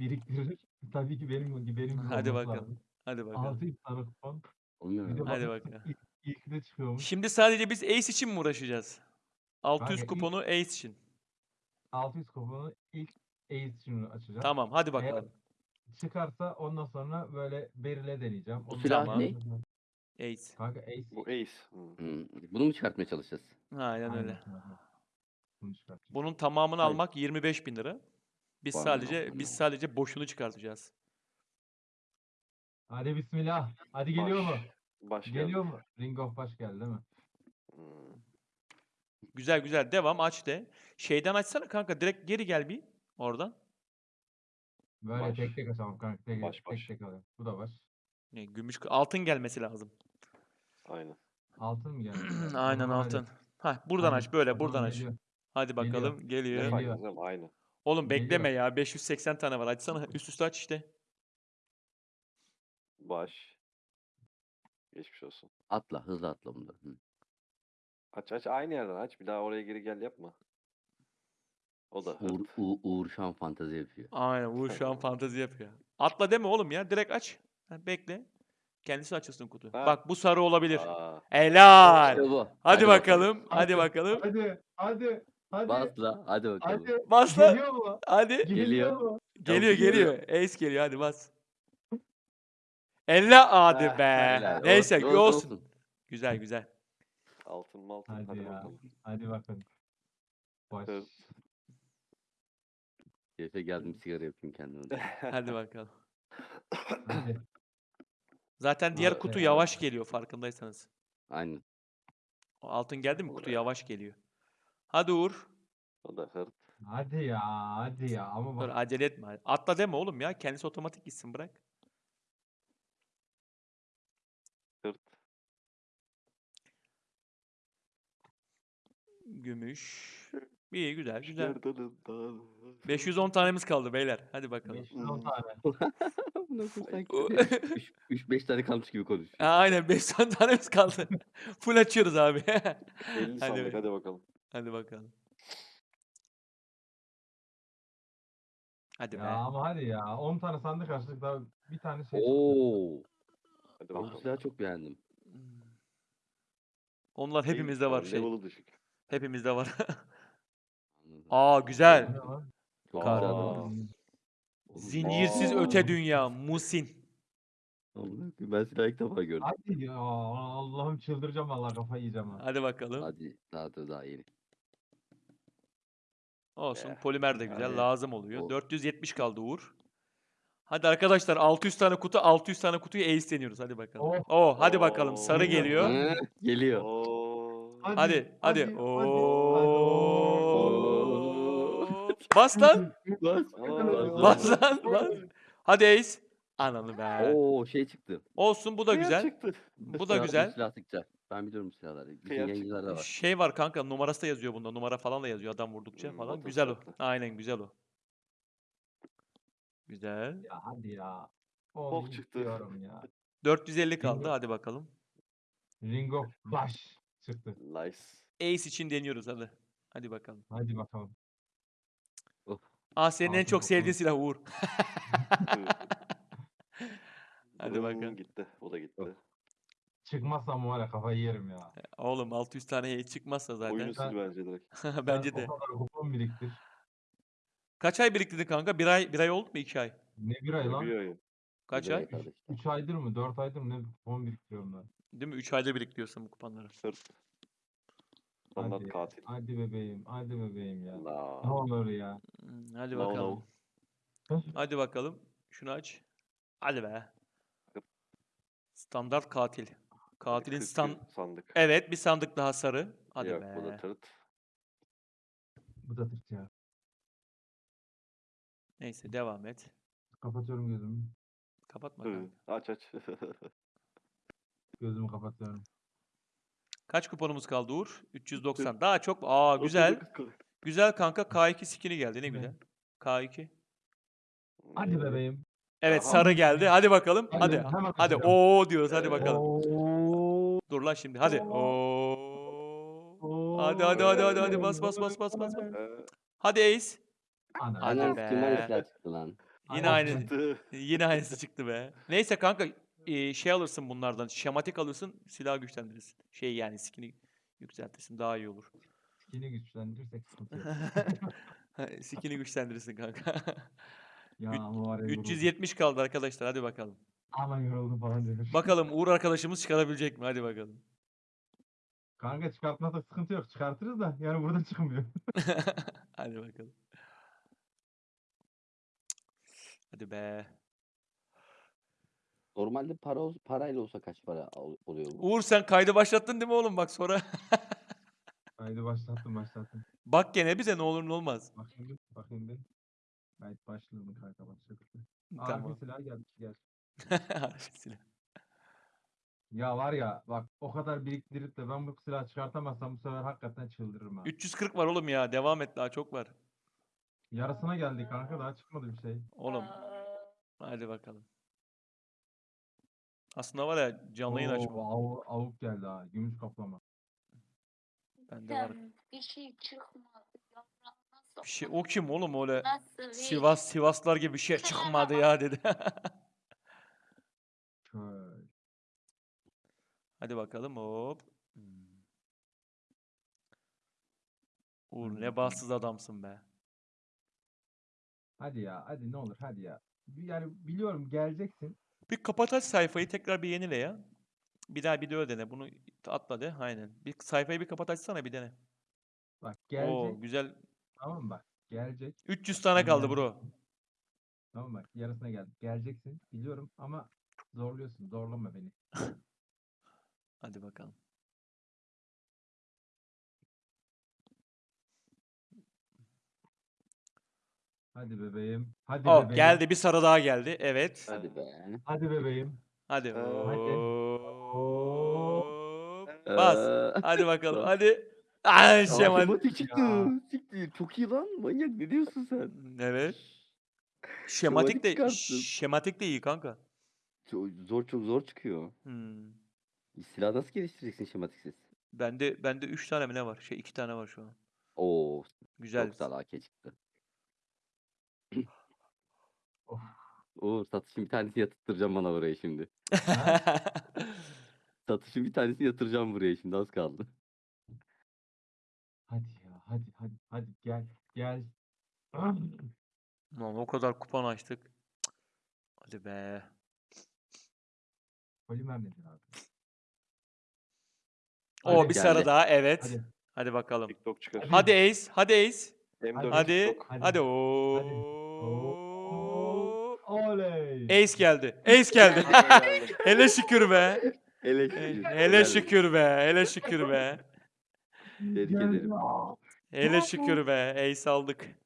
biriktirir. Tabii ki benim gibi benim gibi Hadi olması bakalım. lazım. Hadi bakalım. 600 tane kupon. Bir de mu? Hadi bakalım. ilk, ilk de çıkıyormuş. Şimdi sadece biz Ace için mi uğraşacağız? 600 Kanka ilk- kuponu Ace için. 600 kuponu ilk Ace için açacağım. Tamam hadi Eğer bakalım. çıkarsa ondan sonra böyle berile deneyeceğim. Ondan silah sonra- ne? Ace. Kanka Ace. Bu Ace. Hı. Hmm, Bunu mu çıkartmaya çalışacağız? Aynen öyle. Aynen. Bunu çıkartacağım. Bunun tamamını Hayır. almak 25 bin lira. Biz Vay sadece amına. biz sadece boşunu çıkartacağız. Hadi bismillah. Hadi geliyor mu? Baş. Baş Geliyor geldi. mu? Ring of baş geldi değil mi? Hı. Güzel güzel devam aç de. Şeyden açsana kanka direkt geri gel bir oradan. Böyle Baş. tek tek açalım kanka. Tek Baş, tek, baş. tek alalım. Bu da baş. Ne, gümüş altın gelmesi lazım. Aynen. Altın mı geldi? Aynen altın. Ha buradan Hadi, aç böyle buradan aç. geliyor. Hadi Geliyor. bakalım geliyor. Geliyor. etmez, Aynı. Oğlum bekleme ya 580 tane var açsana üst üste aç işte. Baş. Geçmiş olsun. Atla, hızlı atla bunda. Hı. Aç aç aynı yerden aç. Bir daha oraya geri gel yapma. O da hırt. Uğur, Uğur, Uğur şu an fantezi yapıyor. Aynen Uğur şu an fantezi yapıyor. Atla deme oğlum ya direkt aç. Ha, bekle. Kendisi açılsın kutu. Ha. Bak bu sarı olabilir. Aa, Helal. İşte bu. Hadi bakalım. Hadi bakalım. Hadi. Hadi. Hadi. Bas la, hadi bakalım. Hadi. Bas lan. Geliyor mu? Hadi. Geliyor mu? Geliyor geliyor. Ace geliyor hadi bas. Elle hadi be. Helal, Neyse olsun, olsun. Güzel güzel. altın mı altın. Hadi Hadi, ya. bakalım. Hadi bakın. Baş. Hırt. Keyfe geldim sigara yapayım kendime. Hadi bakalım. Hadi. Zaten diğer kutu ya. yavaş geliyor farkındaysanız. Aynen. O altın geldi mi kutu yavaş geliyor. Hadi Uğur. O da hırt. Hadi ya. Hadi ya. Ama Dur bak. acele etme. Atla deme oğlum ya. Kendisi otomatik gitsin bırak. Hırt. Gümüş. İyi güzel güzel. Nereden daha- 510 tanemiz kaldı beyler. Hadi bakalım. 510 tane. Bu nasıl sanki? O- 3-5 tane kalmış gibi konuşuyor. Ha, Aynen 510 tanemiz kaldı. Full açıyoruz abi. 50 Hadi sandık be. hadi bakalım. Hadi bakalım. Hadi Ya be. ama hadi ya. 10 tane sandık açtık daha bir tane şey çıktı. Oo. Hadi Ben bu bakalım. silahı çok beğendim. Hmm. Onlar Değil, hepimizde var yani şey. Level'ı düşük. Hepimizde var. Anladım. Aa güzel. Ne lan? Çok Kar- güzel Aa. Zincirsiz Aa. öte dünya. Musin. Amına koyayım, Ben silahı ilk defa gördüm. Hadi ya. Allah'ım çıldıracağım vallahi kafayı yiyeceğim ha. Hadi bakalım. Hadi daha da daha yeni. Olsun. Eh, Polimer de güzel. yani Lazım oluyor. o- 470 kaldı Uğur. Hadi arkadaşlar 600 tane kutu 600 tane kutuyu ace deniyoruz. Hadi bakalım. Oh. Oh, hadi bakalım. Sarı Oo. geliyor. Hı, Geliyor. Oo. Hadi, Hadi hadi. hadi, hadi, Oo. Bas lan. Bas. Aa. Bas lan. Bas. Hadi ace. Ananı be. Oo şey çıktı. Olsun bu da Kıyar güzel. çıktı. Bu da Silah- güzel. Silah sıkacak. Ben biliyorum silahları. Bütün Kıyar yayıncılarda var. Şey var kanka numarası da yazıyor bunda. Numara falan da yazıyor adam vurdukça Hmm, falan. Güzel o. Aynen güzel o. Güzel. Ya hadi ya. Oh, Onu çıktı. istiyorum ya. 450 kaldı. Hadi bakalım. Ring of baş çıktı. Nice. Ace için deniyoruz hadi. Hadi bakalım. Hadi bakalım. Aa senin en Altın çok sevdiğin silah Uğur. Hadi bakalım. Gitti. O da gitti. Çıkmazsam var ya kafayı yerim ya. Oğlum 600 tane heyet çıkmasa zaten. Oyunu sil bence direkt. Bence de. O kadar kupon biriktir. Kaç ay biriktirdi kanka? Bir ay bir ay oldu mu? iki ay? Ne bir ay lan? Bir oyun. Kaç Güzel ay? kardeşim. 3 aydır mı? 4 aydır mı? Ne kupon biriktiriyorum ben. Değil mi? 3 ayda biriktiriyorsun bu kupanları. Sırt. Standart Hadi. katil. Hadi bebeğim. Hadi bebeğim ya. Ne La. olur ya. Hmm, Hadi No, no. bakalım. Hadi bakalım. Şunu aç. Hadi be. Standart katil. Katilin Kırk stand... bir sandık. Evet bir sandık daha sarı. Hadi Yok be. bu da tırt. Bu da tırt ya. Neyse devam et. Kapatıyorum gözümü. Kapatma Hı, kanka. Aç aç. Gözümü kapatıyorum. Kaç kuponumuz kaldı Uğur? 390. Daha çok. Aa güzel. Güzel kanka. K2 skini geldi. Ne güzel. K2. Hadi bebeğim. Evet Aha. sarı geldi. Hadi bakalım. Hadi, Hadi. hemen Hadi. Oo diyoruz. Hadi bakalım. Oo. Dur lan şimdi. Hadi. Oo. Hadi hadi hadi hadi hadi bas bas bas bas bas. bas. Hadi Ace. Hadi Anam be. kim bana silah çıktı lan. Yine aynı. Çıktı. Yine aynısı çıktı be. Neyse kanka e, şey alırsın bunlardan. Şematik alırsın. Silah güçlendirirsin. Şey yani skin'i yükseltirsin. Daha iyi olur. Skin'i güçlendirirsek sıkıntı yok. skin'i güçlendirirsin kanka. Ya Üç- ama var ya yoruldum. 370 kaldı arkadaşlar. Hadi bakalım. Aman yoruldum falan diyor. Bakalım Uğur arkadaşımız çıkarabilecek mi? Hadi bakalım. Kanka çıkartmazsak sıkıntı yok. Çıkartırız da yani burada çıkmıyor. Hadi bakalım. Hadi be. Normalde para ol- parayla olsa kaç para al- oluyor bu? Uğur sen kaydı başlattın değil mi oğlum? Bak sonra. Haydi başlattım başlattım. Bak gene bize ne olur ne olmaz. Bakayım bir bakayım bir. Evet başladım kanka başladı. tamam. Tamam. silah gelmiş gel. Silah. Ya var ya bak o kadar biriktirip de ben bu silahı çıkartamazsam bu sefer hakikaten çıldırırım ha. 340 var oğlum ya. Devam et daha çok var. Yarısına geldik kanka daha çıkmadı bir şey. Oğlum. Hadi bakalım. Aslında var ya canlı yayın açma. avu- avuk geldi ha. Gümüş kaplama. Bende var. Bir şey çıkmadı. Bir şey, o kim oğlum öyle Nasıl bir- Sivas Sivaslar gibi bir şey çıkmadı ya dedi. Şöyle. Hadi bakalım hop. Hmm. Uğur ne bahtsız adamsın be. Hadi ya hadi ne olur hadi ya. Yani biliyorum geleceksin. Bir kapat aç sayfayı tekrar bir yenile ya. Bir daha bir de öyle dene. Bunu atla de. Aynen. Bir sayfayı bir kapat açsana bir dene. Bak Oo gelecek. güzel. Tamam bak. Gelecek. 300 tane kaldı bro. Tamam bak yarısına geldik. Geleceksin. Biliyorum ama zorluyorsun. Zorlama beni. Hadi bakalım. Hadi bebeğim. Hadi Oh bebeğim. geldi bir sarı daha geldi. Evet. Hadi be. Hadi bebeğim. Hadi. Ee, hop. Bas. Hadi bakalım. Hadi. Ay aa, Şemal. şematik çıktı. Ya. Siktir. Çok iyi lan. Manyak ne diyorsun sen? Evet. Şematik de çıkarttın. şematik de iyi kanka. Çok zor çok zor çıkıyor. Hmm. Silah nasıl geliştireceksin şematiksiz? Bende bende 3 tane mi ne var? Şey 2 tane var şu an. Oo, Güzel. çok güzel AK çıktı. Of. Oo, satışın bir tanesini yatırtacağım bana buraya şimdi. Satışın bir tanesini yatıracağım buraya şimdi az kaldı. Hadi ya hadi hadi hadi gel gel. Lan o kadar kupon açtık. Cık. Hadi be. Polimer nedir abi? O Hadi bir sarı geldi. daha evet. Hadi, Hadi. bakalım. TikTok çıkar. Hadi Ace, hadi Ace. M4 Hadi. TikTok. Hadi. Hadi. Oo. Oley. Ace geldi. Ace geldi. hele şükür be. Hele He- şükür. Hele şükür be. Hele şükür be. Tebrik ederim. Hele şükür be. Ace aldık.